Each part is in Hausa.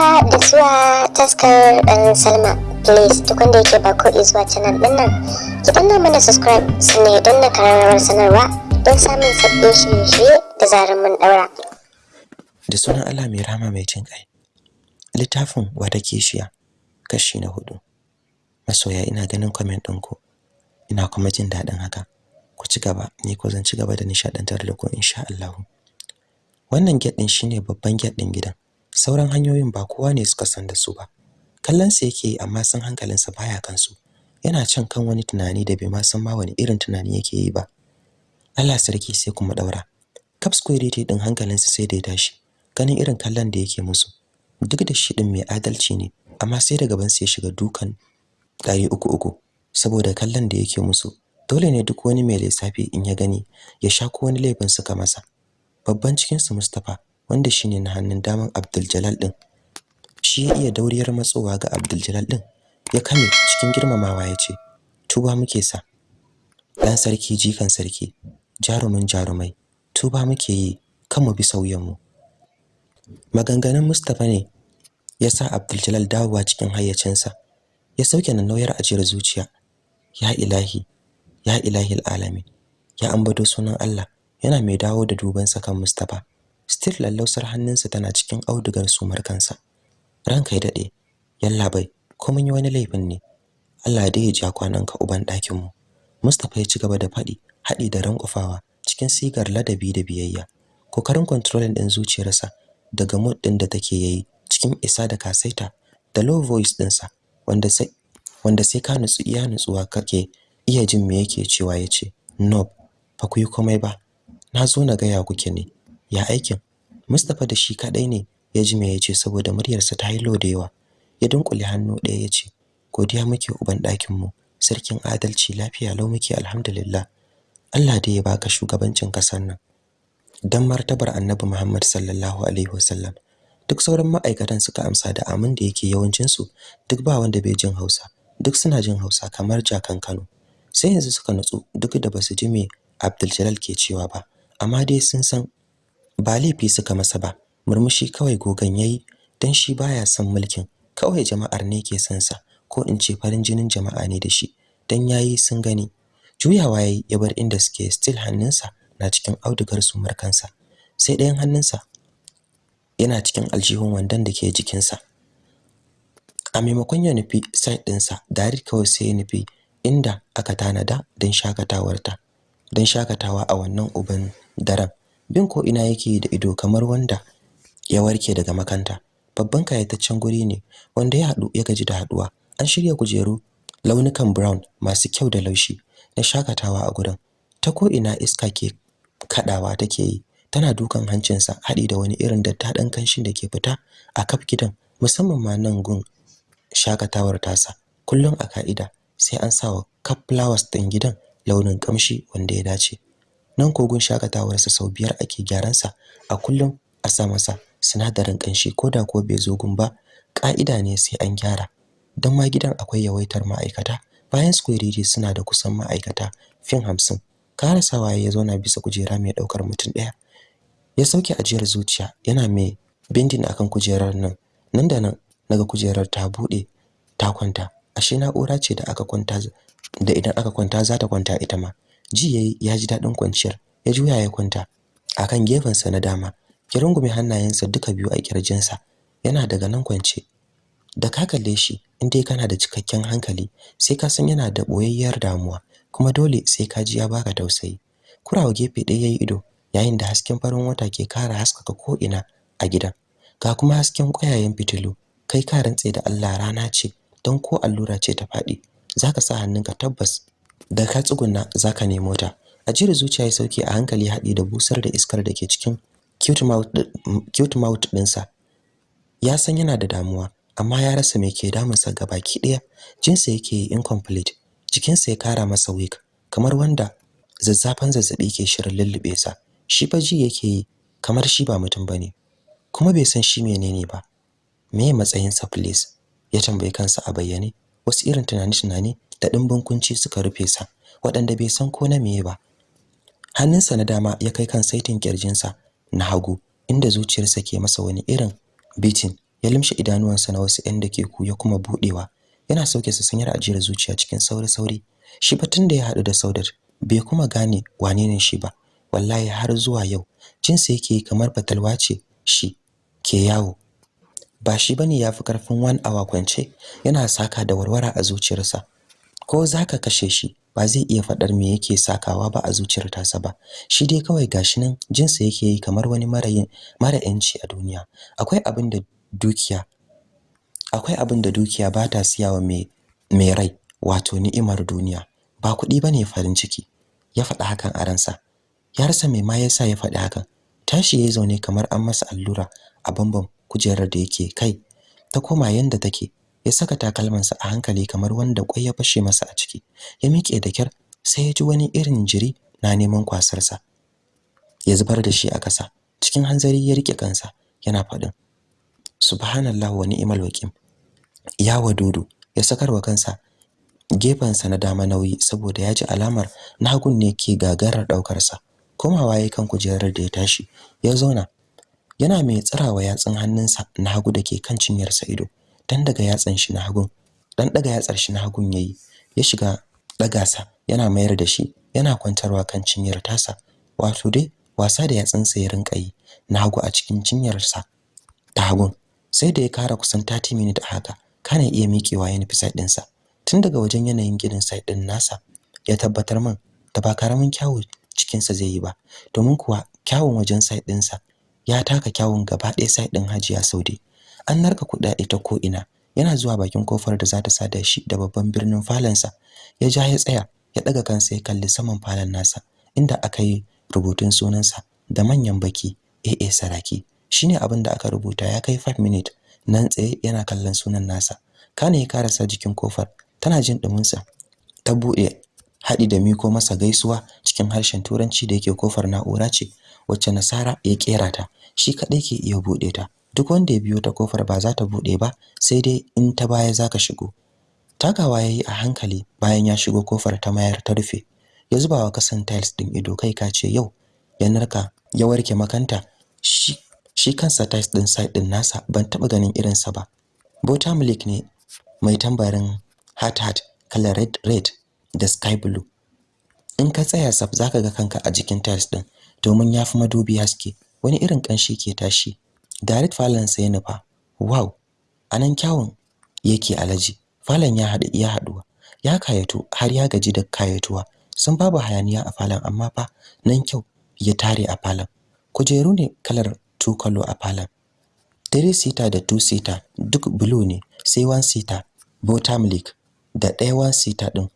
haka da zuwa taskar ɗan salma. Please duk wanda yake ba ko zuwa canal ɗin nan ki danna mana subscribe sannan don na kararrawar sanarwa don samun sabbin shirye-shirye da zarar mun ɗaura. Da sunan Allah mai rama mai jin kai littafin wata kishiya kashi na huɗu. Masoya ina ganin comment ɗinku. Ina kuma jin daɗin haka. Ku ci gaba ni ko zan ci gaba da nishadantar da ku insha Allah wannan gate shine babban gate gidan. Sauran hanyoyin ba kowa ne suka san da su ba. Kallon sa yake amma san hankalinsa baya kansu. Yana can kan wani tunani da bai ma san ma wani irin tunani yake yi ba. Allah sarki sai kuma daura cap security din hankalinsa sai da ya tashi ganin irin kallon da yake musu. Duk da shi din mai adalci ne amma sai da gaban sa ya shiga dukan ɗari uku uku saboda kallon da yake musu. Dole ne duk wani mai lissafi in ya gani ya sha ko wani laifin suka masa. Babban cikin su Mustafa wanda shine na hannun daman Abdul Jalal din. Shi ya iya dauriyar matsowa ga Abdul Jalal din. Ya kame cikin girmamawa ya ce tuba muke sa. Dan sarki jikan sarki jarumin jarumai tuba muke yi kan mu bi sauyan mu. Maganganun Mustafa ne ya sa Abdul Jalal dawowa cikin hayyacinsa. Ya sauke nan nauyar ajiyar zuciya. Ya ilahi ya ilahi alamin ya ambato sunan Allah yana mai dawo da dubansa kan Mustafa still lallausar hannunsa tana cikin audugar sumar kansa. Ranka ya daɗe yalla bai ko mun yi wani laifin ne? Allah dai ya ja kwananka uban ɗakin mu Mustafa ya ci gaba da faɗi haɗi da rankufawa cikin sigar ladabi da biyayya. Kokarin controlling din zuciyarsa daga mood din da take yayi cikin isa da kasaita da low voice dinsa wanda sai wanda sai ka nutsu iya nutsuwa kake iya jin me yake cewa ya ce no ba ku yi komai ba. Na zo na gaya kuke ne. Ya aikin? Mustapha da shi kadai ne ya ji me ya ce saboda muryarsa ta yi da yawa. Ya dunkule hannu ɗaya ya ce godiya muke uban ɗakin mu sarkin adalci lafiya lau muke alhamdulillah. Allah dai ya baka shugabancin ƙasar nan. Dan martabar Annabi Muhammad sallallahu alaihi wasallam. Duk sauran ma'aikatan suka amsa da amin da yake yawancin su duk ba wanda bai jin Hausa. Duk suna jin Hausa kamar jakan Kano. Sai yanzu suka nutsu duk da ba su ji me Abdul Jalal ke cewa ba. Amma dai sun san ba laifi suka masa ba. Murmushi kawai gogan yayi dan shi baya son mulkin. Kawai jama'ar ne ke son sa ko in ce farin jinin jama'a ne da shi. Dan yayi sun gani. Juyawa yayi ya bar inda suke still hannunsa na cikin audugar su markansa sai ɗayan hannunsa yana cikin aljihun wandon da ke jikinsa. A maimakon ya nufi side ɗinsa dari kawai sai ya nufi inda aka tanada don shakatawarta don shaƙatawa a wannan uban daren. Bin ko ina yake da ido kamar wanda ya warke daga makanta. Babban kayataccen guri ne wanda ya haɗu ya gaji da haɗuwa. An shirya kujeru launukan brown masu kyau da laushi na shaƙatawa a gurin. Ta ko ina iska ke kadawa take yi tana dukan hancinsa haɗi da wani irin daddaɗan kanshin da ke fita a kaf gidan musamman ma nan gun shakatawar tasa. Kullum a ka'ida sai an sawa kaf flowers ɗin gidan launin kamshi wanda ya dace. Nan kogun shakatawarsa sau biyar ake gyaran sa a kullum a sa masa sinadarin kanshi koda ko bai zo gun ba ka'ida ne sai an gyara. Dan ma gidan akwai yawaitar ma'aikata. Bayan square suna da kusan ma'aikata fin hamsin. Karasawa ya zauna bisa kujera mai ɗaukar mutum ɗaya ya sauke ajiyar zuciya yana mai bindin akan kujerar nan. Nan da nan na ga kujerar ta buɗe ta kwanta. Ashe na'ura ce da aka kwanta da idan aka kwanta za ta kwanta ita ma. Ji yayi ya ji daɗin kwanciyar. Ya juya ya kwanta. Akan gefen sa na dama ya rungume hannayensa duka biyu a kirjinsa yana daga nan kwance. Da ka kalle shi in dai kana da cikakken hankali sai ka san yana da boyayyar damuwa kuma dole sai ka ji ya baka tausayi. Kurawa gefe ɗaya yayi ido yayin da hasken farin wata ke kara haskaka ko ina a gidan. Ga kuma hasken ƙwayayen fitilu. Kai ka rantse da Allah rana ce don ko allura ce ta faɗi. Zaka sa hannunka tabbas. Da ka tsuguna zaka nemo ta. Ajiyar zuciya ya sauke a hankali haɗi da busar da iskar da ke cikin cute mouth ɗinsa. Ya san yana da damuwa amma ya rasa me ke damunsa gabaki ɗaya. Jinsa yake yi incomplete jikinsa ya kara masa weak kamar wanda zazzafan zazzaɓi ke shirin lullube sa. Shi fa ji yake yi kamar shi ba mutum ba ne kuma bai san shi menene ba. Meye matsayin sa please? Ya tambayi kansa a bayyane wasu irin tunani-tunani da dimbin kunci suka rufe sa waɗanda bai san ko na meye ba. Hannunsa na dama ya kai kan saitin kirjinsa na hagu inda zuciyarsa ke masa wani irin beating. Ya limshe idanuwansa na wasu 'yan dakiku ya kuma budewa yana sauke sa sanyar ajiyar zuciya cikin sauri sauri shi fa tunda ya hadu da Saudat bai kuma gane wane ne shi ba. Wallahi har zuwa yau jinsa yake kamar fatalwa ce shi ke yawo. Ba shi ba ne yafi ƙarfin one hour kwance yana saka da warwara a zuciyarsa. Ko zaka kashe shi ba zai iya fadar me yake sakawa ba a zuciyar tasa ba. Shi dai kawai gashi nan jinsa yake yi kamar wani marayin mara yanci a duniya. Akwai abin da dukiya akwai abin da dukiya ba ta siyawa mai mai rai wato ni'imar duniya. Ba kuɗi ba ne farin ciki. Ya faɗa hakan a ransa. Ya rasa me ma yasa ya faɗi hakan. Tashi yayi zaune kamar an masa allura a bambam kujerar da yake kai ta koma yanda take. Ya saka takalmansa a hankali kamar wanda kwai ya fashe masa a ciki. Ya miƙe da kyar sai ya ji wani irin jiri na neman kwasarsa. Ya zubar da shi a ƙasa cikin hanzari ya riƙe kansa yana faɗin subhanallahi wa ni'mal wakil. Ya wadudu ya sakarwa kansa gefensa na dama nauyi saboda ya ji alamar na hagun ne ke gagarar ɗaukar sa komawa yayin kan kujerar da ya tashi ya zauna yana mai tsirawa yatsun hannunsa na hagu dake kan cinyarsa ido. Dan daga yatsan shi na hagun dan daga yatsar shi na hagun yayi ya shiga daga sa yana mayar da shi yana kwantarwa kan cinyar tasa. Wato dai wasa da yatsunsa ya rinka yi na hagu a cikin cinyarsa ta hagun. Sai da ya kara kusan 30 minutes haka kana iya miƙewa ya nufi side ɗinsa. Tun daga wajen yanayin ginin side ɗin nasa ya tabbatar min da ba ƙaramin kyawu cikin sa zai yi ba. Domin kuwa kyawun wajen side ɗinsa ya taka kyawun gaba ɗaya side ɗin Hajiya Saude. An narka kuɗaɗe ta ko ina yana zuwa bakin ƙofar da za ta sada shi da babban birnin falansa ya ja ya tsaya ya daga kansa ya kalli saman falon nasa inda aka yi rubutun sunansa da manyan baki AA Saraki. Shine abin da aka rubuta ya kai 5 minutes. Nan tsaye yana kallon sunan nasa. Kana ya karasa jikin ƙofar tana jin dumin sa ta buɗe hadi da miko masa gaisuwa cikin harshen turanci da yake ƙofar na'ura ce wacce Nasara ya kera ta. Shi kadai ke iya buɗe ta. Duk wanda ya biyo ta ƙofar ba za ta buɗe ba sai dai in ta baya zaka shigo. Takawa yayi a hankali bayan ya shigo ƙofar ta mayar ta rufe. Ya zuba wa kasan tiles din ido kai ka ce yau ya narka ya warke makanta. Shi shi kansa tiles din side din nasa ban taba ganin irin sa ba. Bota milk ne mai tambarin heart heart color red red da sky blue. In ka tsaya saf zaka ga kanka a jikin tiles din domin yafi madubi haske. Wani irin kanshi ke tashi? Direct falon sa ya nufa wow a nan kyawun yake alaji falon ya hadu ya haɗuwa ya kayatu har ya gaji da kayatuwa. Sun babu hayaniya a falon amma fa nan kyau ya tare a falon. Kujeru ne kalar color a falon. Three seater da two seater duk blue ne. Sai one seater milk da ɗaya one seater din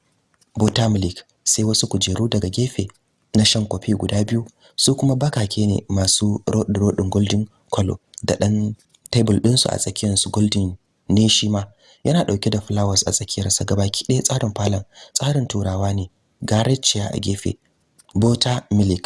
milk sai wasu kujeru daga gefe na shan kofi guda biyu. Su kuma bakake ne masu rodin golden color. Da dan table din su a tsakiyar su golden ne shi ma. Yana ɗauke da flowers a tsakiyar sa gabaki ɗaya tsarin falon tsarin turawa ne gareciya a gefe butter milk.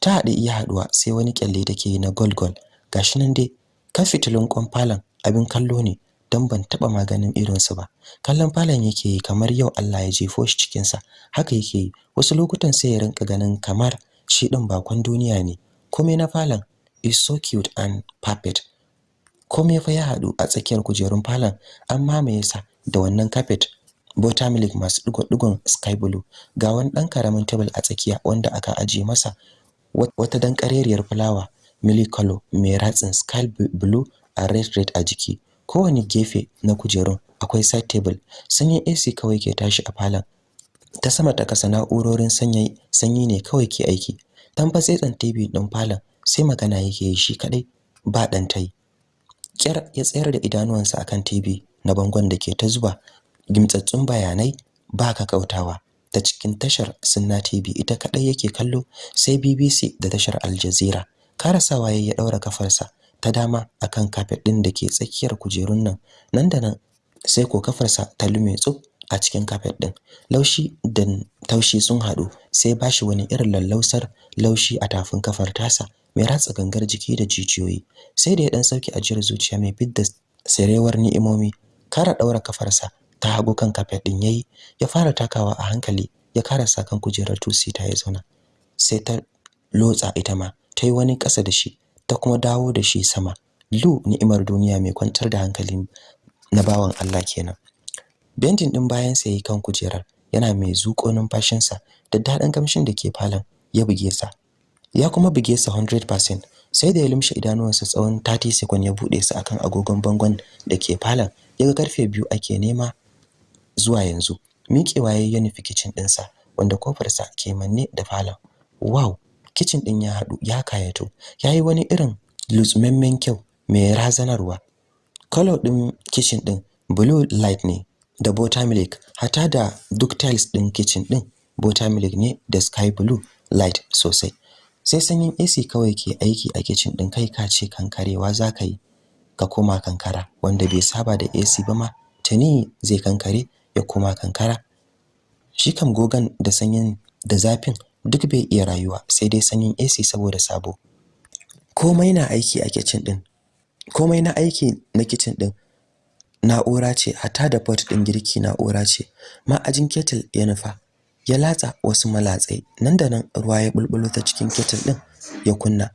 Ta haɗe iya haɗuwa sai wani kyalle take yi na gold gold. Gashi nan dai kan fitilun kwan falon abin kallo ne don ban taba maganin irin su ba. Kallon falon yake yi kamar yau Allah ya jefo shi cikin sa haka yake yi. Wasu lokutan sai ya rinka ganin kamar shi din bakon duniya ne. Komai na falon is so cute and perfect komai fa ya haɗu a tsakiyar kujerun falon an mamaye sa da wannan carpet. Buttermilk masu digo-digon sky blue. Ga wani dan ƙaramin table a tsakiya wanda aka aje masa wata dan kareriyar fulawa milk color mai ratsin sky blue a red red a jiki. Kowane gefe na kujerun akwai side table. Sanyin AC kawai ke tashi a falon. Ta sama ta kasa na'urorin sanyi ne kawai ke aiki. Dan TV din falon. Sai magana yake yi shi kadai ba dan tai kyar ya tsayar da idanuwansa akan TV na bangon da ke ta zuba gimtsatsun bayanai ba ka kautawa ta cikin tashar Sunna TV ita kadai yake kallo sai BBC da tashar Al Jazeera. Karasawa ya daura kafarsa ta dama akan kafet din da ke tsakiyar kujerun nan. Nan da nan sai ko kafarsa ta lume tsub a cikin kafet din laushi da taushi sun hadu sai bashi wani irin lallausar laushi a tafin kafar tasa mai ratsa gangar jiki da jijiyoyi. Sai da ya dan sauƙi ajiyar zuciya mai fidda sarewar ni'imomi kara daura kafarsa ta hagu kan kafet din yayi ya fara takawa a hankali ya karasa kan kujerar tusi ta ya zauna. Sai ta lotsa ita ma ta yi wani ƙasa da shi ta kuma dawo da shi sama. Lu ni'imar duniya mai kwantar da hankali na bawan Allah kenan. Bentin din bayan sa yayi kan kujerar yana mai zuƙo numfashinsa da daɗin kamshin da ke falon ya buge sa. Ya kuma buge sa 100% sai da ya lumshe idanuwansa tsawon 30 second ya buɗe su akan agogon bangon da ke falon yaga ƙarfe biyu ake nema zuwa yanzu. Miƙewa ya nufi kitchen ɗinsa wanda kofarsa ke manne da falon. Wow! Kitchen ɗin ya haɗu ya kayato yayi wani irin lutsumemmen kyau mai razanarwa. Color ɗin kitchen ɗin blue light ne da buttermilk hata da duk tiles ɗin kitchen ɗin buttermilk ne da sky blue light sosai. Sai sanyin AC kawai ke aiki a kitchen ɗin kai ka ce kankarewa zaka yi ka koma kankara. Wanda bai saba da AC ba ma tuni zai kankare ya koma kankara. Shi kam gogan da sanyin da zafin duk bai iya rayuwa sai dai sanyin AC saboda sabo. Komai na aiki a kitchen din komai na aiki na kitchen din na'ura ce hatta da pot din girki na'ura ce. Ma'ajin kettle ya nufa ya latsa wasu malatsai. Nan da nan ruwa ya bulbulo ta cikin kettle din ya kunna.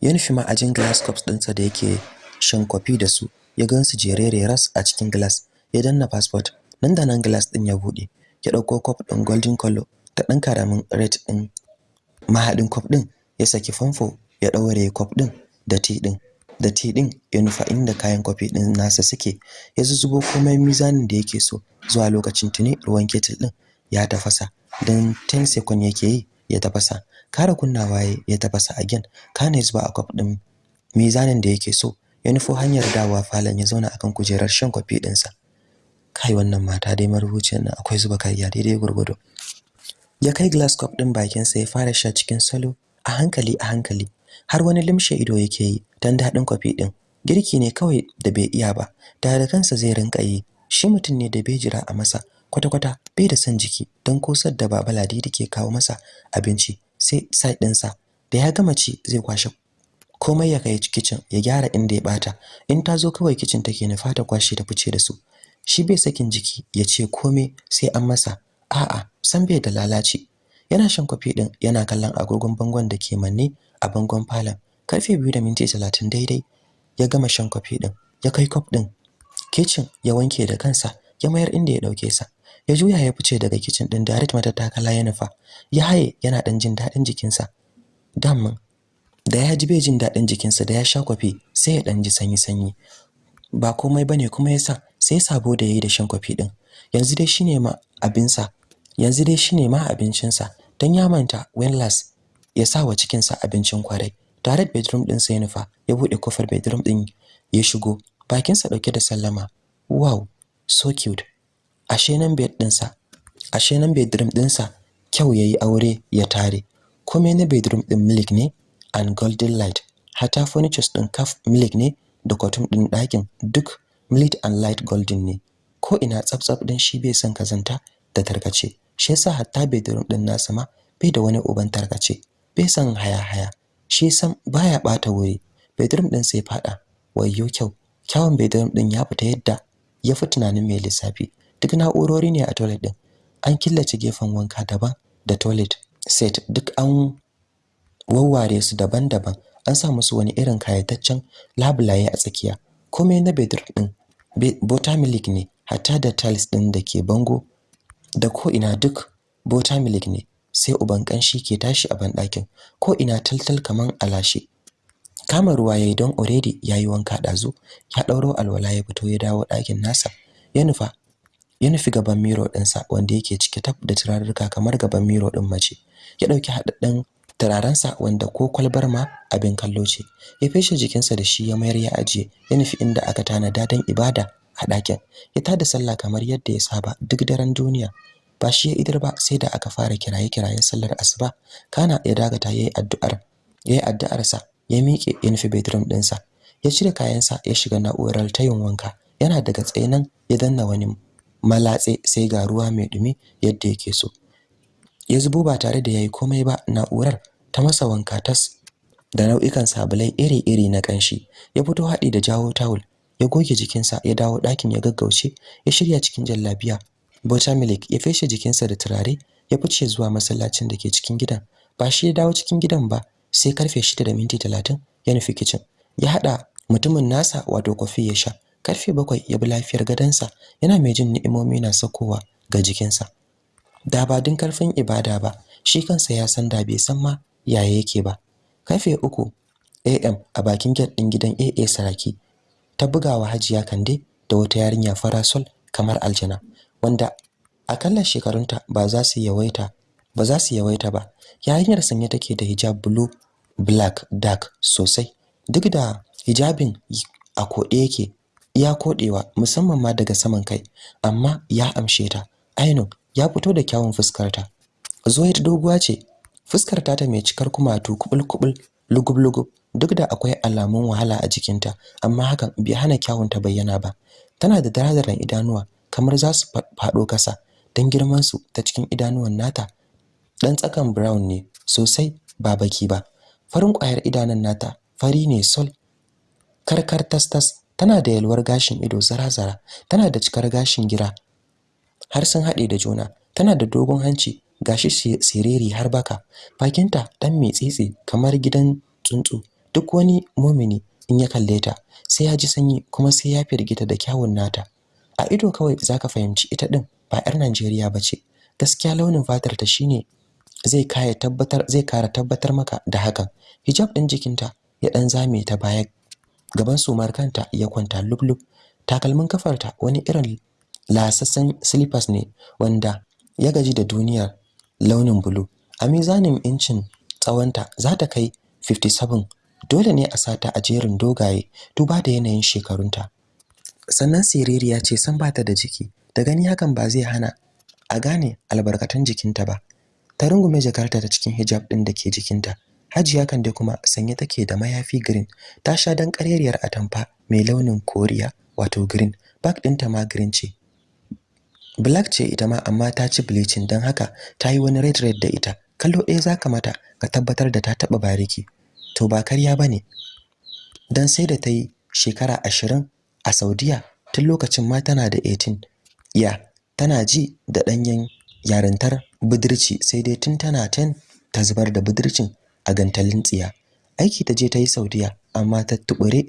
Ya nufi ma'ajin glass cups ɗinsa da yake shan kofi da su ya gansu jerere ras a cikin glass ya danna passport. Nan da nan glass din ya buɗe ya ɗauko cup din golden color da dan ƙaramin red din mahadin cup din ya saki famfo ya daure cup din da tea din da tea din ya nufa inda kayan kofi din nasa suke. Ya zuzubo komai mizanin da yake so. Zuwa lokacin tuni ruwan kettle din ya tafasa. Dan 10 second yake yi ya tafasa. Kara kunnawa ya tafasa again. Kana zuba a cup din mizanin da yake so. Ya nufo hanyar dawa falon ya zauna akan kujerar shan kofi dinsa kai wannan mata dai marubuciyar nan akwai zuba kariya daidai gurgudu ya kai glass cup din bakin sa ya fara sha cikin salo. A hankali a hankali. Har wani limshe ido yake yi dan daɗin kofi din girki ne kawai da bai iya ba da da kansa zai rinka yi. Shi mutum ne da bai jira a masa kwata-kwata bai da son jiki don kosar da baba ladidi ke kawo masa abinci sai side ɗinsa. Da ya gama ci zai kwashe komai ya kai kitchen ya gyara inda ya bata in ta zo kawai kitchen take nufa ta kwashe ta fice da su. Shi bai sakin jiki ya ce komai sai an masa. A'a san bai da lalaci. Yana shan kofi din yana kallon agogon bangon da ke manne a bangon falon. Karfe 2 da minti 30 daidai ya gama shan kofi din ya kai cup din kitchen ya wanke da kansa ya mayar inda ya ɗauke sa. Ya juya ya fice daga kitchen din direct matattakala ya nufa. Ya haye yana dan jin daɗin jikinsa. Damman da ya ji bai jin daɗin jikinsa da ya sha kofi sai ya dan ji sanyi sanyi. Ba komai ba ne kuma yasa sai sabo da yayi da shan kofi din yanzu dai shine ma abinsa yanzu dai shine ma abincinsa. Dan ya manta when last ya sa wa cikinsa abincin ƙwarai. Direct bedroom din sai nufa ya buɗe ƙofar bedroom din ya shigo. Bakinsa ɗauke da sallama. Wow so cute. Ashe nan bed dinsa ashe nan bedroom dinsa kyau yayi aure ya tare. Komai na bedroom din milk ne? And golden light. Hata furnitures din kaf milk ne? Da cotton din ɗakin duk milk and light golden ne. Ko ina tsaftsaf din shi bai san kazanta da tarkace. Shi yasa hatta bedroom din nasa ma bai da wani uban tarkace. Bai san haya haya shi san baya bata wuri. Bedroom din sai fada wayyo kyau kyawun bedroom din ya fita yadda ya fi tunanin mai lissafi. Duk na'urori ne a toilet din an killace gefen wanka daban da toilet set. Duk an wawware su daban-daban. An sa musu wani irin kayataccen labulaye a tsakiya. Komai na bedroom din buttermilk ne. Hatta da tiles din da ke bango da ko ina duk buttermilk ne. Sai uban kanshi ke tashi a banɗakin ko ina taltal kaman alashe kama ruwa yayi don already yayi wanka dazu ya dauro alwala ya fito ya dawo ɗakin nasa. Ya nufa ya nufi gaban miro ɗinsa wanda yake cike tab da turarruka kamar gaban miro ɗin mace. Ya ɗauki haɗaɗɗen turarensa wanda ko kwalbar ma abin kallo ce. Ya feshe jikinsa da shi ya mayar ya ajiye ya nufi inda aka tanada don ibada a ɗakin. Ya tada sallah kamar yadda ya saba duk daren duniya. Ba shi ya idar ba sai da aka fara kiraye kirayen sallar asuba. Kana ya dagata yayi addu'ar yayi addu'arsa ya miƙe ya bedroom ɗinsa ya cire kayansa ya shiga na'urar tayin wanka. Yana daga tsaye nan ya danna wani malatse sai ga ruwa mai dumi yadda yake so. Ya zubo ba tare da yayi komai ba na'urar ta masa wanka tas da nau'ikan sabulai iri-iri na kanshi ya fito haɗi da jawo tawul ya goge jikinsa ya dawo ɗakin ya gaggauce ya shirya cikin jallabiya buttermilk ya feshe jikinsa da turare ya fice zuwa masallacin da ke cikin gidan. Ba shi ya dawo cikin gidan ba sai ƙarfe 6 da minti 30 ya nufi kitchen ya hada mutumin nasa wato kofi ya sha. Karfe bakwai ya bi lafiyar gadansa yana mai jin ni'imomi na sakowa ga jikinsa. Da ba din ƙarfin ibada ba shi kansa ya san da bai san ma yaya yake ba. Karfe uku am a bakin gate din gidan AA Saraki ta bugawa Hajiya Kande da wata yarinya farasol kamar aljana. Wanda akalla shekarunta ba za su yawaita ba za su yawaita ba. Yarinyar sanye take da hijab blue black dark sosai. Duk da hijabin a kode yake iya kodewa musamman ma daga saman kai amma ya amshe ta. Aino ya fito da kyawun fuskarta. Zuwaid doguwa ce fuskar ta ta mai cikar kumatu kubul kubul lugub lugub duk da akwai alamun wahala a jikinta amma hakan bai hana kyawun ta bayyana ba. Tana da darajaran idanuwa kamar za su fado kasa dan girman su ta cikin idanuwan nata. Dan tsakan brown ne sosai ba baki ba. Farin ƙwayar idanun nata fari ne sol. Karkar tastas tana da yalwar gashin ido zara-zara tana da cikar gashin gira. Har sun haɗe da juna tana da dogon hanci gashi siriri har baka. Bakinta dan mai tsitsi kamar gidan tsuntsu. Duk wani mumini in ya kalle ta sai ya ji sanyi kuma sai ya firgita da kyawun nata. A ido kawai zaka fahimci ita din ba yar Najeriya bace gaskiya launin fatar ta shine zai kaya tabbatar zai kara tabbatar maka da hakan. Hijab din jikinta ya dan zame ta baya gaban sumar kanta ya kwanta lublub. Takalmin kafarta wani irin lasassan slippers ne wanda ya gaji da duniyar launin bulu a mizanin incin tsawonta za ta kai 57 dole ne a sata a jerin dogaye duba da yanayin shekarunta. Sannan siririya ce san bata da jiki. Da gani hakan ba zai hana a gane albarkatun jikinta ba. Ta rungume jakarta ta cikin hijab din da ke jikinta. Hajiya Kande kuma sanye take da mayafi green. Ta sha dan ƙarerriyar atamfa mai launin koriya wato green. Bag ɗinta ma green ce. Black ce ita ma amma ta ci bleaching. Dan haka ta yi wani red red da ita. Kallo ɗaya zaka mata ka tabbatar da ta taba bariki. To ba karya ba ne dan sai da ta yi shekara ashirin a Saudiya tun lokacin ma tana da 18 ya tana ji da danyen yarintar budurci sai dai tun tana 10 ta zubar da budurcin a gantalin tsiya. Aiki ta je ta yi Saudiya amma ta tubure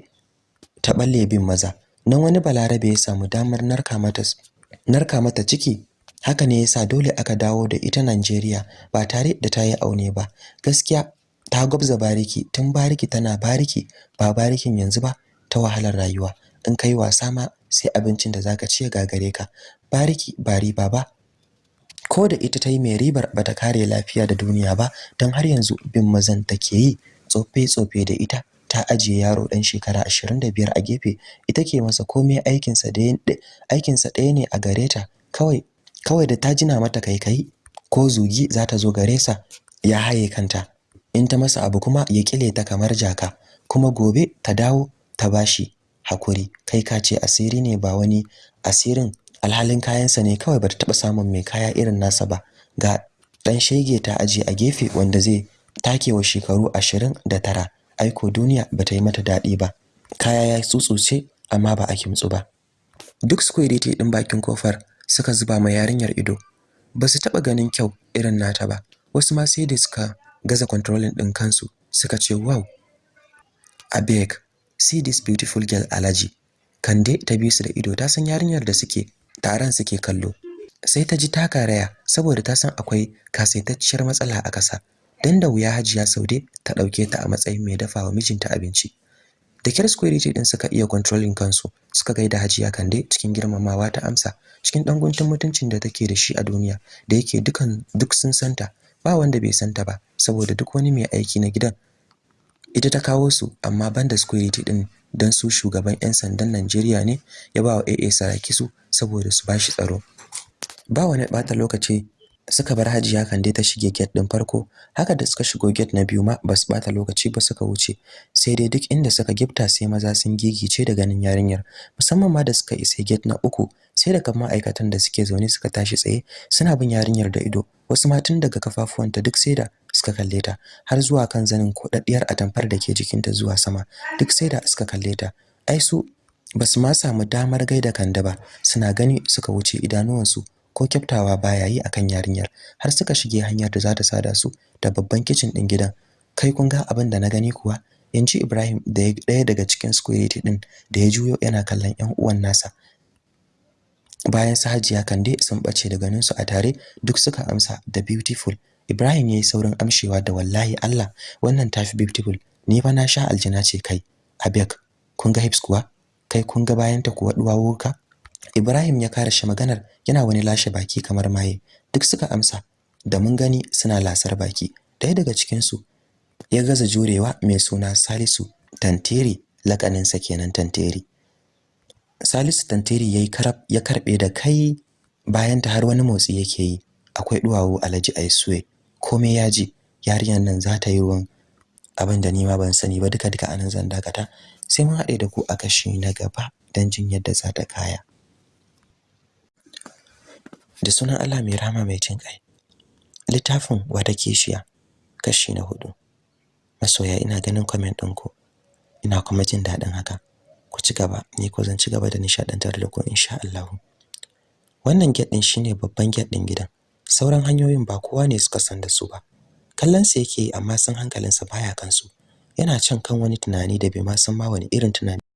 ta balle bin maza. Nan wani balarabe ya samu damar narka mata narka mata ciki. Haka ne yasa dole aka dawo da ita Najeriya ba tare da ta yi aune ba. Gaskiya ta gwabza bariki tun bariki tana bariki ba barikin yanzu ba ta wahalar rayuwa. In kai wasa ma sai abincin da zaka ci ya gagare ka. Bariki bari baba ko da ita ta yi mai ribar bata kare lafiya da duniya ba don har yanzu bin mazan take yi. Tsofe tsofe da ita ta ajiye yaro dan shekara 25 a gefe. Ita ke masa komai aikinsa ɗaya ne a gare ta. Kawai kawai da ta jina mata kai ko zugi za ta zo gare sa ya haye kanta. In ta masa abu kuma ya kile ta kamar jaka. Kuma gobe ta dawo ta bashi haƙuri. Kai ka ce asiri ne ba wani asirin. Alhalin kayansa ne kawai bata taba samun mai kaya irin nasa ba. Ga dan shege ta aje a gefe wanda zai take wa shekaru 29 aiko duniya bata yi mata daɗi ba. Kaya ya tsutsuce amma ba a kimtsu ba. Duk security din bakin ƙofar suka zuba ma yarinyar ido. Ba su taba ganin kyau irin nata ba. Wasu ma sai da suka gaza controlling din kansu suka ce wow abeg see this beautiful girl alaji. Kande ta bi su da ido ta san yarinyar da suke taron suke kallo. Sai ta ji ta karaya saboda ta san akwai kasaitacciyar matsala a kasa dan da wuya Hajiya Saude ta ɗauke ta a matsayin mai dafawa mijinta abinci. Da kyar security din suka iya controlling kansu suka gaida Hajiya Kande cikin girmamawa ta amsa cikin dan guntun mutuncin da take da shi a duniya da yake dukan duk sun santa ba wanda bai santa ba saboda duk wani mai aiki na gidan ita ta kawo su amma banda security din dan su shugaban 'yan sandan Najeriya ne ya ba wa AA Saraki su saboda su bashi tsaro. Ba wani bata lokaci suka bar Hajiya Kande ta shige gate din farko. Haka da suka shigo gate na biyu ma ba su bata lokaci ba suka wuce. Sai dai duk inda suka gifta sai maza sun gigice da ganin yarinyar. Musamman ma da suka isa gate na uku sai da kan ma'aikatan da suke zaune suka tashi tsaye suna bin yarinyar da ido. Wasu ma tun daga kafafuwanta duk sai da suka kalle ta har zuwa kan zanin kodaddiyar atamfar da ke jikinta zuwa sama. Duk sai da suka kalle ta. Ai su ba su ma samu damar gaida Kande ba. Suna gani suka wuce idanuwansu ko kyaftawa baya yi akan yarinyar. Har suka shige hanyar da za ta sada su da babban kitchen din gidan. Kai kun ga abin da na gani kuwa? Yanci Ibrahim da ɗaya daga cikin security din da ya juyo yana kallon ƴan uwan nasa. Bayan su Hajiya Kande sun bace da ganin su a tare duk suka amsa da beautiful. Ibrahim yayi saurin amshewa da wallahi Allah wannan tafi beautiful. Ni fa na sha aljina ce kai. Abek kun ga hips kuwa? Kai kun ga bayanta kuwa duwawuka Ibrahim ya kare shi maganar yana wani lashe baki kamar maye. Duk suka amsa da mun gani suna lasar baki. Ɗaya daga cikin su ya gaza jurewa mai suna Salisu Tanteri lakaninsa kenan Tanteri. Salisu Tanteri yayi karab ya karɓe da kai bayan ta har wani motsi yake yi. Akwai duwawu Alhaji Aisue komai yaji yarinyar nan za ta yi ruwan abin da ni ma ban sani ba. Duka duka a nan zan dakata. Sai mun haɗe da ku a kashi na gaba dan jin yadda za ta kaya. Da sunan Allah mai rahama mai jin kai littafin wata keshiya kashi na huɗu masoya ina ganin comment ɗinku ina kuma jin daɗin haka. Ku ci gaba. Ni ko zan ci gaba da nishadantar da ku insha Allah wannan gate din shine babban gate din gidan. Sauran hanyoyin ba kowa ne suka san da su ba. Kallon sa yake amma san hankalinsa baya kansu. Yana can kan wani tunani da bai ma san ma wani irin tunani.